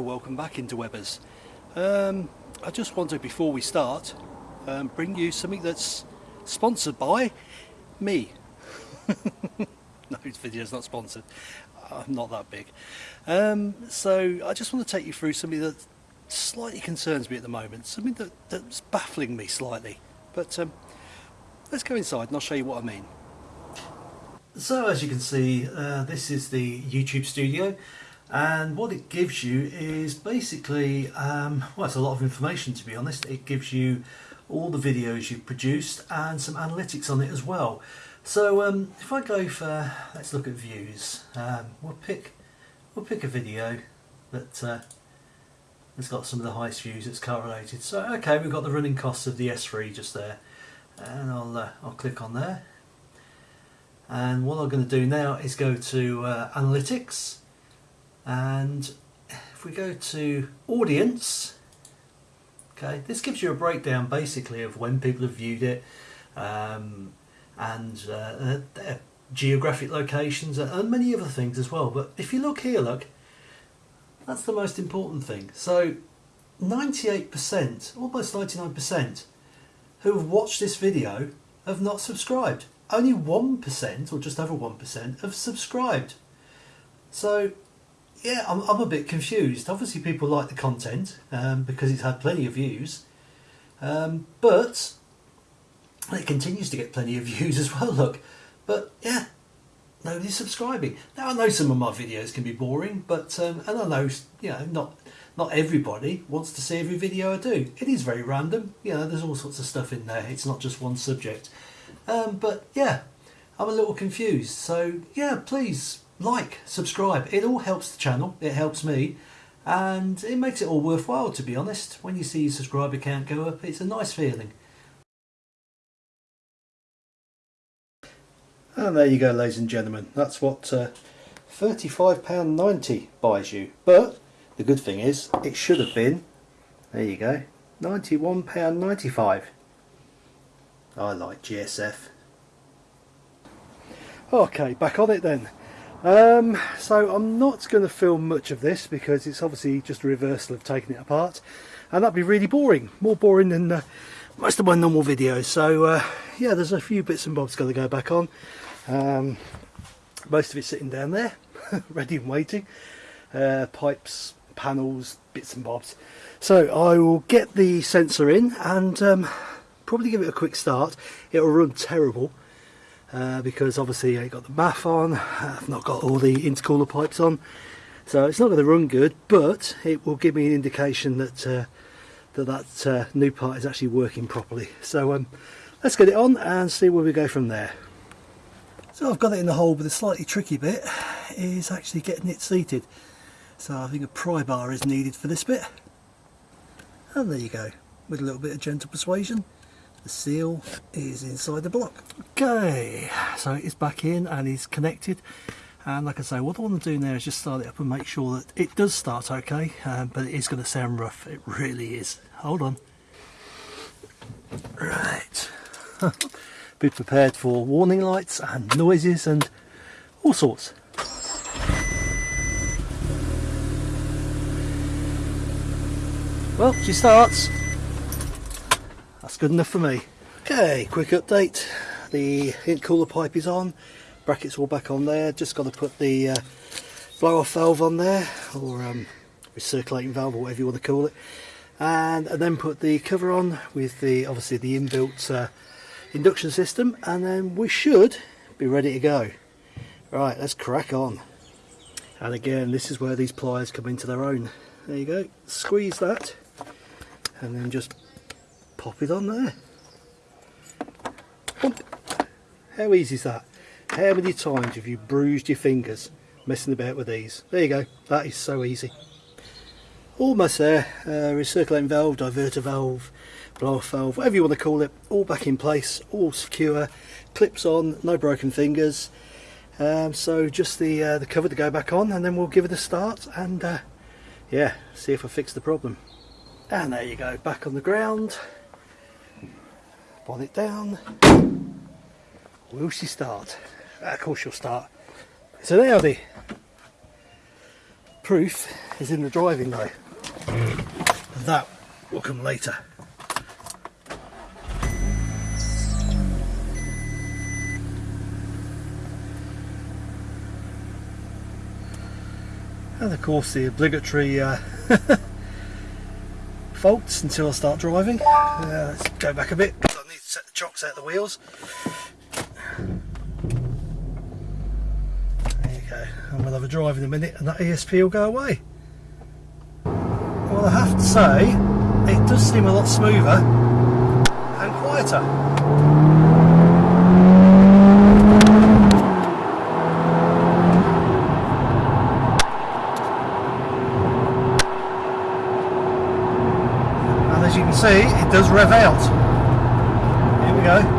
Welcome back into Webbers. Um, I just wanted before we start um, bring you something that's sponsored by me. no, this video is not sponsored. I'm not that big. Um, so I just want to take you through something that slightly concerns me at the moment, something that, that's baffling me slightly. But um, let's go inside and I'll show you what I mean. So as you can see, uh, this is the YouTube studio and what it gives you is basically, um, well it's a lot of information to be honest, it gives you all the videos you've produced and some analytics on it as well. So um, if I go for, let's look at views, um, we'll pick we'll pick a video that uh, has got some of the highest views that's correlated. So okay, we've got the running costs of the S3 just there, and I'll uh, I'll click on there. And what I'm going to do now is go to uh, analytics, and if we go to audience, okay, this gives you a breakdown basically of when people have viewed it. Um, and uh, uh, geographic locations and many other things as well. But if you look here, look, that's the most important thing. So 98%, almost 99% who have watched this video have not subscribed. Only 1% or just over 1% have subscribed. So yeah, I'm, I'm a bit confused. Obviously people like the content um, because it's had plenty of views. Um, but it continues to get plenty of views as well, look. But yeah, nobody's subscribing. Now I know some of my videos can be boring, but um, and I know you know not not everybody wants to see every video I do. It is very random. You know, there's all sorts of stuff in there. It's not just one subject. Um, but yeah, I'm a little confused. So yeah, please like, subscribe. It all helps the channel. It helps me. And it makes it all worthwhile, to be honest. When you see your subscriber count go up, it's a nice feeling. And there you go ladies and gentlemen, that's what uh, £35.90 buys you. But the good thing is, it should have been, there you go, £91.95. I like GSF. Okay, back on it then. Um, so I'm not going to film much of this because it's obviously just a reversal of taking it apart and that'd be really boring, more boring than uh, most of my normal videos. So uh, yeah, there's a few bits and bobs got to go back on. Um, most of it sitting down there, ready and waiting. Uh, pipes, panels, bits and bobs. So I will get the sensor in and um, probably give it a quick start. It'll run terrible uh, because obviously I got the MAF on, I've not got all the intercooler pipes on. So it's not going to run good, but it will give me an indication that uh, that, that uh, new part is actually working properly. So um, let's get it on and see where we go from there. So I've got it in the hole but the slightly tricky bit is actually getting it seated. So I think a pry bar is needed for this bit. And there you go, with a little bit of gentle persuasion. The seal is inside the block. Okay, so it's back in and it's connected. And like I say, what I want to do now is just start it up and make sure that it does start okay, um, but it is going to sound rough. It really is. Hold on. Right. be prepared for warning lights and noises and all sorts. Well, she starts. That's good enough for me. Okay, quick update. The intercooler pipe is on. Brackets all back on there. Just got to put the uh, blow off valve on there, or um, recirculating valve, or whatever you want to call it. And, and then put the cover on with the obviously the inbuilt uh, induction system and then we should be ready to go right let's crack on and again this is where these pliers come into their own there you go squeeze that and then just pop it on there. How easy is that? How many times have you bruised your fingers messing about with these? There you go. That is so easy. Almost there. Uh, recirculating valve diverter valve blow off valve whatever you want to call it all back in place all secure clips on no broken fingers. Um, so just the uh, the cover to go back on and then we'll give it a start and uh, yeah see if I fix the problem. And there you go. Back on the ground bonnet down will she start of course she'll start so there the proof is in the driving though. That will come later. And of course the obligatory uh, faults until I start driving. Uh, let's go back a bit chocks out the wheels. There you go. And we'll have a drive in a minute and that ESP will go away. Well I have to say it does seem a lot smoother and quieter. And as you can see, it does rev out. Here go.